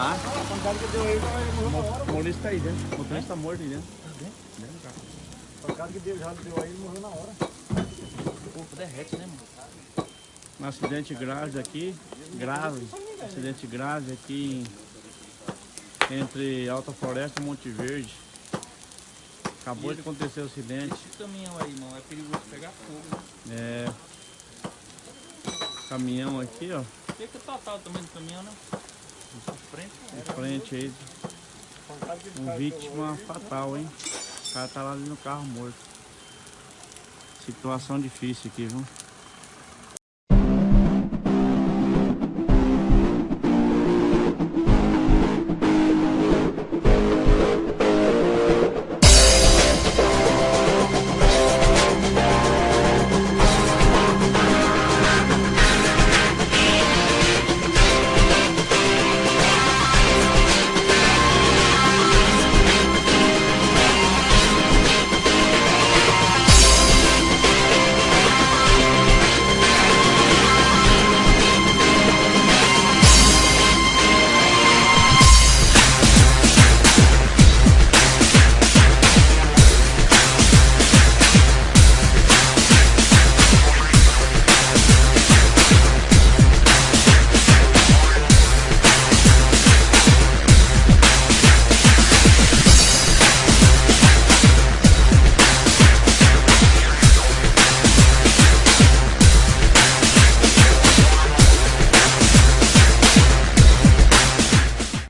Ah, A pancada que deu aí, ele morreu na hora. o motorista tá aí dentro. O motorista tá morto aí dentro. Dentro do carro. A pancada que deu, já deu aí, ele morreu na hora. O corpo derrete, né, mano? Um acidente grave aqui, grave, acidente grave aqui entre Alta Floresta e Monte Verde. Acabou de acontecer o acidente. Esse caminhão aí, mano, é perigoso pegar fogo. né? É, caminhão aqui, ó, O que que é o total também do caminhão, né? Na frente, aí, um vítima fatal, hein? O cara tá lá ali no carro morto. Situação difícil aqui, viu?